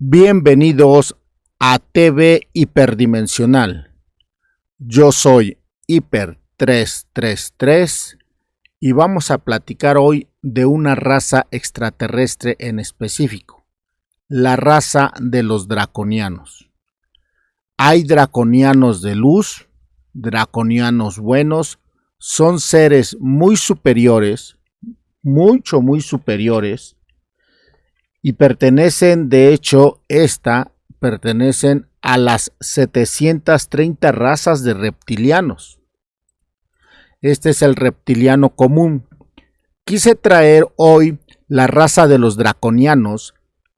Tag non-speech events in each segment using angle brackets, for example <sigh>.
Bienvenidos a TV Hiperdimensional. Yo soy Hiper 333 y vamos a platicar hoy de una raza extraterrestre en específico, la raza de los draconianos. Hay draconianos de luz, draconianos buenos, son seres muy superiores, mucho, muy superiores, y pertenecen, de hecho, esta pertenecen a las 730 razas de reptilianos. Este es el reptiliano común. Quise traer hoy la raza de los draconianos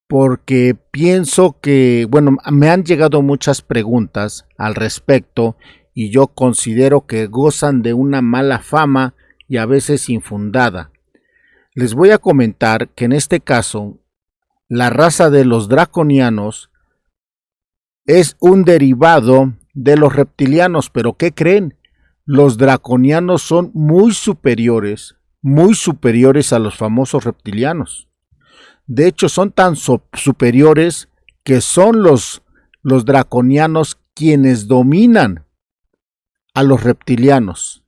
porque pienso que, bueno, me han llegado muchas preguntas al respecto y yo considero que gozan de una mala fama y a veces infundada. Les voy a comentar que en este caso la raza de los draconianos es un derivado de los reptilianos, pero ¿qué creen? Los draconianos son muy superiores, muy superiores a los famosos reptilianos. De hecho, son tan superiores que son los, los draconianos quienes dominan a los reptilianos.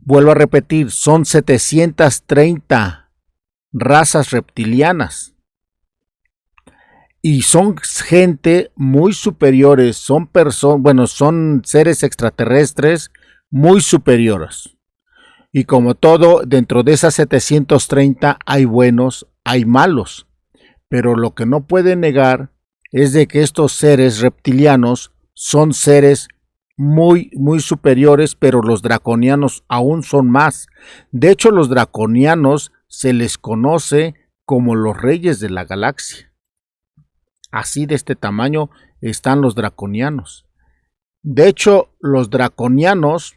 Vuelvo a repetir, son 730 razas reptilianas y son gente muy superiores, son personas, bueno, son seres extraterrestres muy superiores. Y como todo, dentro de esas 730 hay buenos, hay malos. Pero lo que no puede negar es de que estos seres reptilianos son seres muy, muy superiores, pero los draconianos aún son más. De hecho, los draconianos se les conoce como los reyes de la galaxia. Así de este tamaño están los draconianos. De hecho, los draconianos,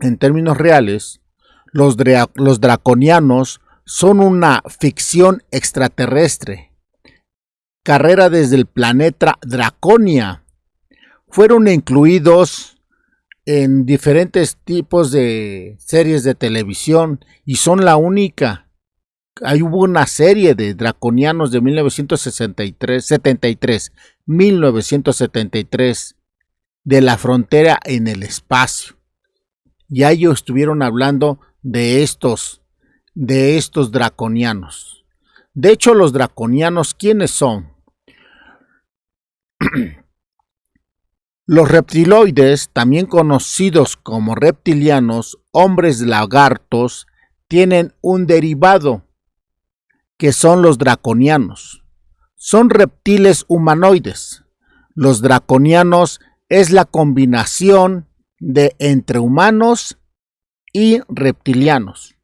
en términos reales, los, draconianos son una ficción extraterrestre. Carrera desde el planeta Draconia. Fueron incluidos en diferentes tipos de series de televisión y son la única Ahí hubo una serie de draconianos de 1963, 73, 1973, de la frontera en el espacio. Y ellos estuvieron hablando de estos, de estos draconianos. De hecho, los draconianos, ¿quiénes son? <clears throat> Los reptiloides, también conocidos como reptilianos, hombres lagartos, tienen un derivado que son los draconianos. Son reptiles humanoides. Los draconianos es la combinación de entre humanos y reptilianos.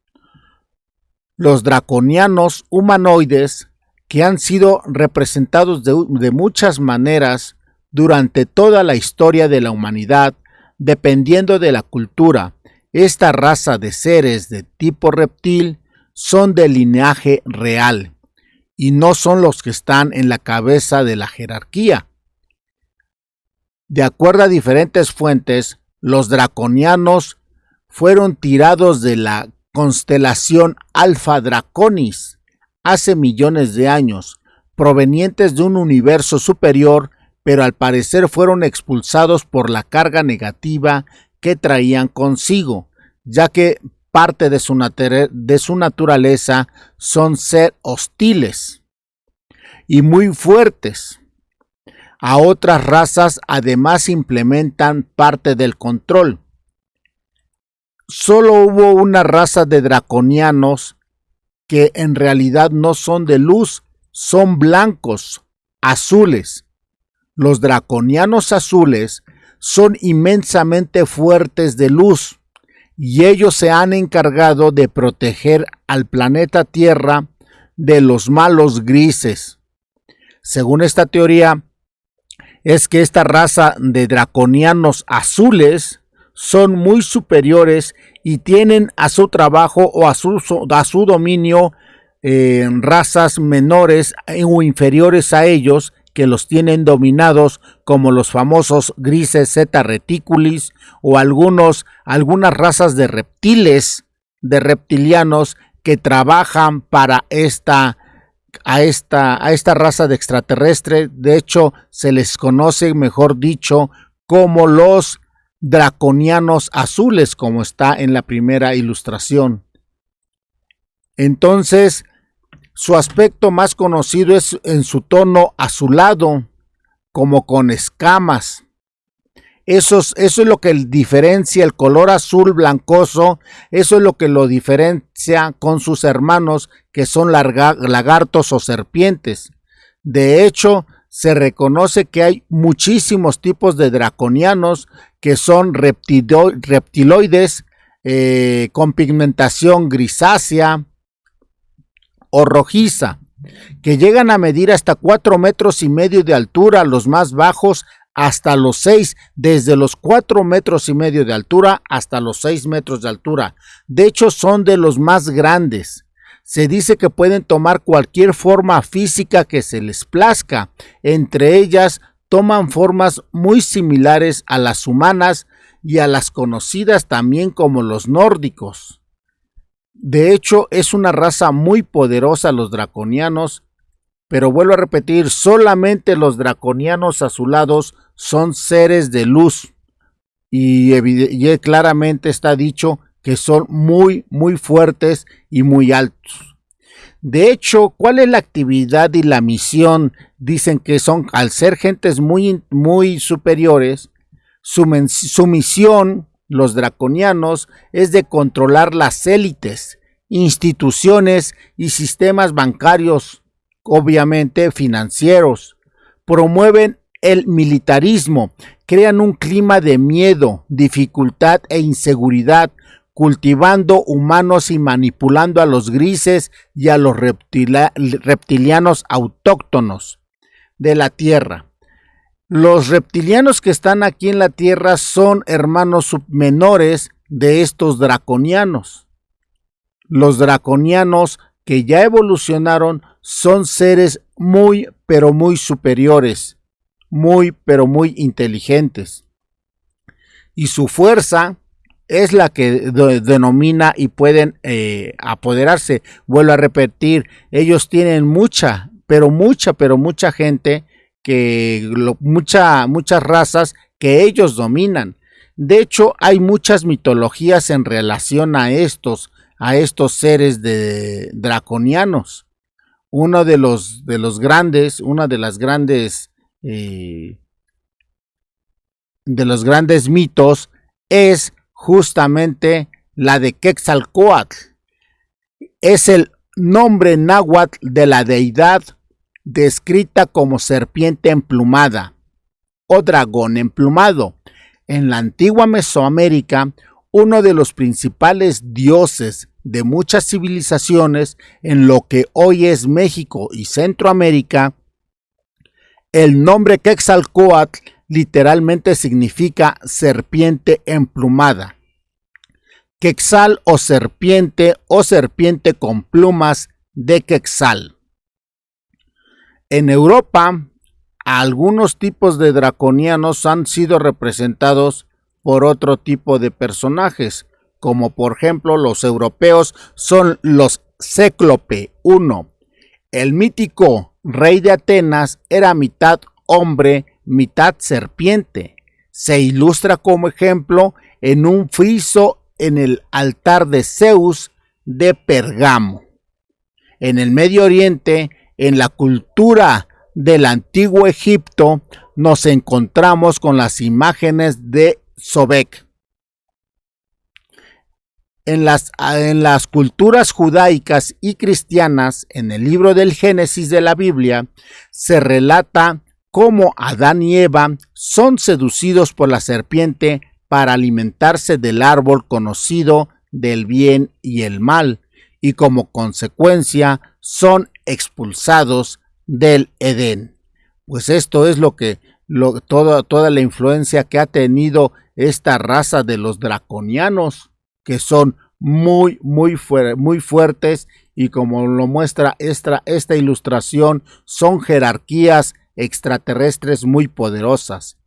Los draconianos humanoides que han sido representados de, de, muchas maneras durante toda la historia de la humanidad, dependiendo de la cultura. Esta raza de seres de tipo reptil son de linaje real y no son los que están en la cabeza de la jerarquía. De acuerdo a diferentes fuentes, los draconianos fueron tirados de la constelación Alpha Draconis hace millones de años, provenientes de un universo superior, pero al parecer fueron expulsados por la carga negativa que traían consigo, ya que parte de su, naturaleza son ser hostiles y muy fuertes. A otras razas además implementan parte del control. Solo hubo una raza de draconianos que en realidad no son de luz, son blancos, azules. Los draconianos azules son inmensamente fuertes de luz y ellos se han encargado de proteger al planeta Tierra de los malos grises. Según esta teoría, es que esta raza de draconianos azules son muy superiores y tienen a su trabajo o a su, a su dominio eh, razas menores o inferiores a ellos que los tienen dominados como los famosos grises zeta reticulis o algunos, algunas razas de reptiles, de reptilianos que trabajan para esta, a esta, a esta raza de extraterrestre. De hecho, se les conoce, mejor dicho, como los draconianos azules, como está en la primera ilustración. Entonces, su aspecto más conocido es en su tono azulado, como con escamas. Eso es, lo que diferencia el color azul blancoso, eso es lo que lo diferencia con sus hermanos que son lagartos o serpientes. De hecho, se reconoce que hay muchísimos tipos de draconianos que son reptiloides eh, con pigmentación grisácea o rojiza, que llegan a medir hasta 4 metros y medio de altura, los más bajos hasta los 6, desde los 4 metros y medio de altura hasta los 6 metros de altura. De hecho, son de los más grandes se dice que pueden tomar cualquier forma física que se les plazca. Entre ellas toman formas muy similares a las humanas y a las conocidas también como los nórdicos. De hecho, es una raza muy poderosa los draconianos, pero vuelvo a repetir, solamente los draconianos azulados son seres de luz. Y, claramente está dicho que son muy, muy fuertes y muy altos. De hecho, ¿cuál es la actividad y la misión? Dicen que son, al ser gentes muy, muy superiores, su, su misión, los draconianos, es de controlar las élites, instituciones y sistemas bancarios, obviamente financieros. Promueven el militarismo, crean un clima de miedo, dificultad e inseguridad cultivando humanos y manipulando a los grises y a los reptilianos autóctonos de la Tierra. Los reptilianos que están aquí en la Tierra son hermanos menores de estos draconianos. Los draconianos que ya evolucionaron son seres muy pero muy superiores, muy pero muy inteligentes. Y su fuerza es la que denomina y pueden eh, apoderarse. Vuelvo a repetir, ellos tienen mucha, pero mucha, pero mucha gente que mucha, muchas razas que ellos dominan. De hecho, hay muchas mitologías en relación a estos, a estos seres de draconianos. Uno de los, de los grandes, una de las grandes, eh, de los grandes mitos es justamente la de Quetzalcoatl. Es el nombre náhuatl de la deidad descrita como serpiente emplumada o dragón emplumado. En la antigua Mesoamérica, uno de los principales dioses de muchas civilizaciones en lo que hoy es México y Centroamérica, el nombre Quetzalcoatl literalmente significa serpiente emplumada. Quexal o serpiente o serpiente con plumas de quexal. En Europa, algunos tipos de draconianos han sido representados por otro tipo de personajes, como por ejemplo los europeos son los Céclope 1. El mítico rey de Atenas era mitad hombre mitad serpiente. Se ilustra como ejemplo en un friso en el altar de Zeus de Pergamo. En el Medio Oriente, en la cultura del antiguo Egipto, nos encontramos con las imágenes de Sobek. En las, en las, culturas judaicas y cristianas, en el libro del Génesis de la Biblia, se relata cómo Adán y Eva son seducidos por la serpiente para alimentarse del árbol conocido del bien y el mal, y como consecuencia son expulsados del Edén. Pues esto es lo que toda la influencia que ha tenido esta raza de los draconianos, que son muy, muy, muy fuertes y como lo muestra esta, esta ilustración, son jerarquías extraterrestres muy poderosas.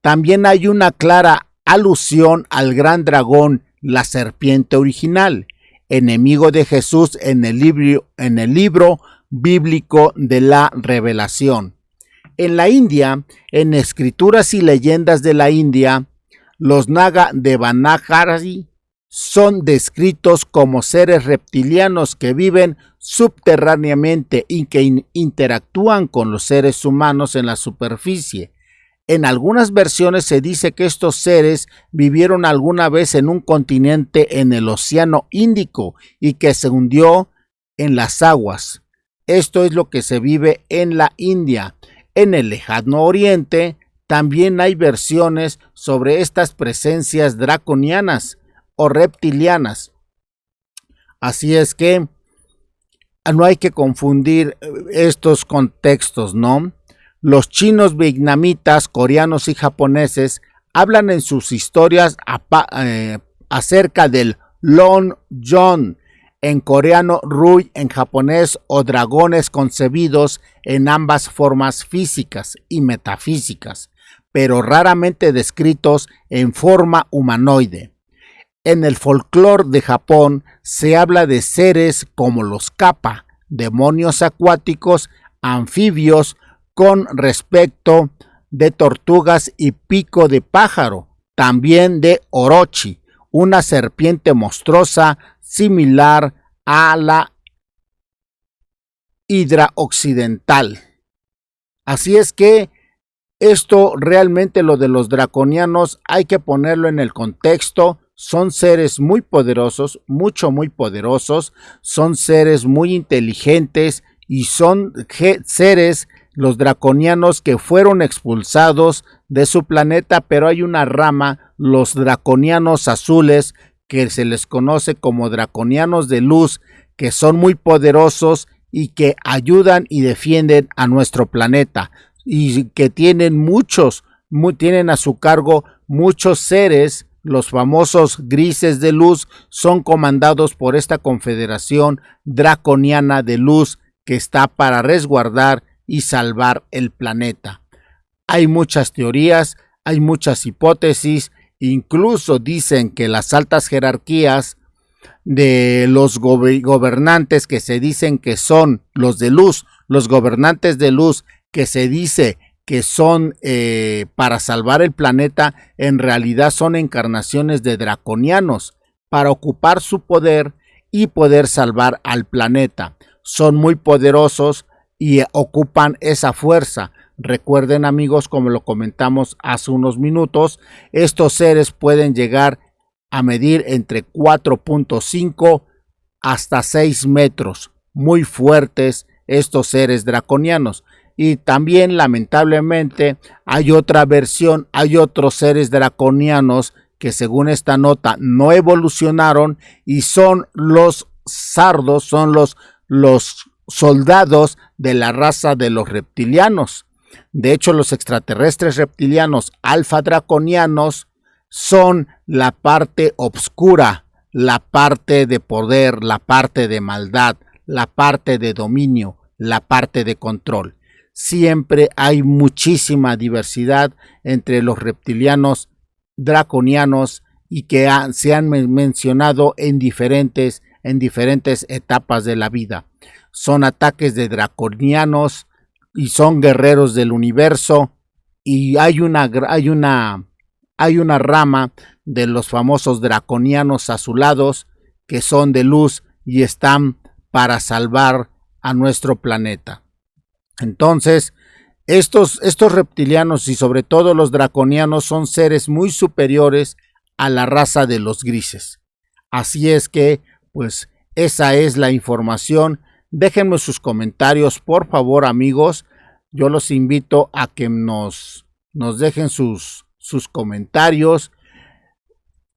También hay una clara alusión al gran dragón, la serpiente original, enemigo de Jesús en el libro, en el libro bíblico de la revelación. En la India, en escrituras y leyendas de la India, los Naga de Banajari son descritos como seres reptilianos que viven subterráneamente y que interactúan con los seres humanos en la superficie. En algunas versiones se dice que estos seres vivieron alguna vez en un continente en el Océano Índico y que se hundió en las aguas. Esto es lo que se vive en la India. En el lejano oriente también hay versiones sobre estas presencias draconianas o reptilianas. Así es que no hay que confundir eh, estos contextos, ¿no? Los chinos vietnamitas, coreanos y japoneses hablan en sus historias eh, acerca del Long John, en coreano Rui, en japonés o dragones concebidos en ambas formas físicas y metafísicas, pero raramente descritos en forma humanoide. En el folclore de Japón se habla de seres como los kappa, demonios acuáticos, anfibios, con respecto de tortugas y pico de pájaro, también de orochi, una serpiente monstruosa similar a la hidra occidental. Así es que esto realmente lo de los draconianos hay que ponerlo en el contexto. Son seres muy poderosos, mucho, muy poderosos. Son seres muy inteligentes y son seres, los draconianos, que fueron expulsados de su planeta, pero hay una rama, los draconianos azules, que se les conoce como draconianos de luz, que son muy poderosos y que ayudan y defienden a nuestro planeta y que tienen muchos, tienen a su cargo muchos seres, los famosos grises de luz, son comandados por esta confederación draconiana de luz que está para resguardar y salvar el planeta. Hay muchas teorías, hay muchas hipótesis, incluso dicen que las altas jerarquías de los gobernantes que se dicen que son los de luz, los gobernantes de luz que se dice que son eh, para salvar el planeta, en realidad son encarnaciones de draconianos para ocupar su poder y poder salvar al planeta. Son muy poderosos y ocupan esa fuerza. Recuerden amigos, como lo comentamos hace unos minutos, estos seres pueden llegar a medir entre 4.5 hasta 6 metros. Muy fuertes estos seres draconianos. Y también lamentablemente hay otra versión, hay otros seres draconianos que según esta nota no evolucionaron y son los sardos, son los, los soldados de la raza de los reptilianos. De hecho, los extraterrestres reptilianos alfa draconianos son la parte obscura, la parte de poder, la parte de maldad, la parte de dominio, la parte de control siempre hay muchísima diversidad entre los reptilianos draconianos y que se han mencionado en diferentes, en diferentes etapas de la vida. Son ataques de draconianos y son guerreros del universo y hay una, hay una, hay una rama de los famosos draconianos azulados que son de luz y están para salvar a nuestro planeta. Entonces, estos, estos reptilianos y sobre todo los draconianos son seres muy superiores a la raza de los grises. Así es que, pues, esa es la información. Déjenme sus comentarios, por favor, amigos. Yo los invito a que nos, nos dejen sus, sus comentarios,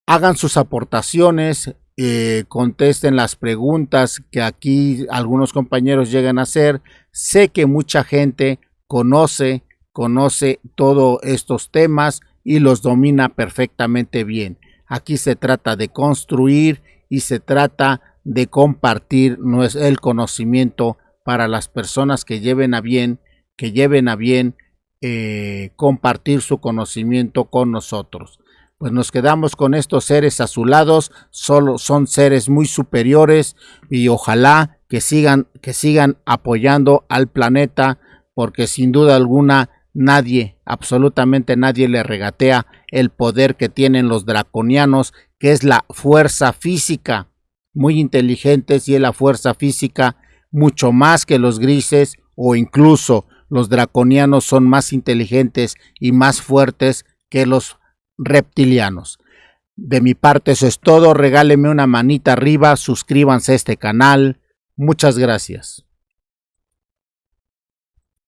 hagan sus aportaciones, eh, contesten las preguntas que aquí algunos compañeros llegan a hacer. Sé que mucha gente conoce, conoce todos estos temas y los domina perfectamente bien. Aquí se trata de construir y se trata de compartir el conocimiento para las personas que lleven a bien, que lleven a bien eh, compartir su conocimiento con nosotros. Pues nos quedamos con estos seres azulados, solo son seres muy superiores y ojalá que sigan, que sigan apoyando al planeta, porque sin duda alguna nadie, absolutamente nadie le regatea el poder que tienen los draconianos, que es la fuerza física, muy inteligentes y es la fuerza física mucho más que los grises o incluso los draconianos son más inteligentes y más fuertes que los reptilianos. De mi parte eso es todo, regáleme una manita arriba, suscríbanse a este canal, muchas gracias.